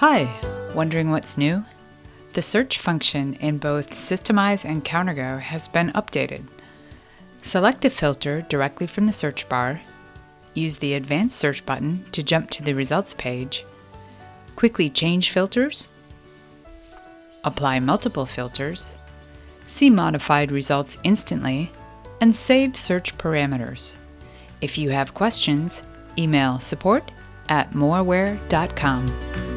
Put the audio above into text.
Hi, wondering what's new? The search function in both Systemize and CounterGo has been updated. Select a filter directly from the search bar, use the Advanced Search button to jump to the results page, quickly change filters, apply multiple filters, see modified results instantly, and save search parameters. If you have questions, email support at moraware.com.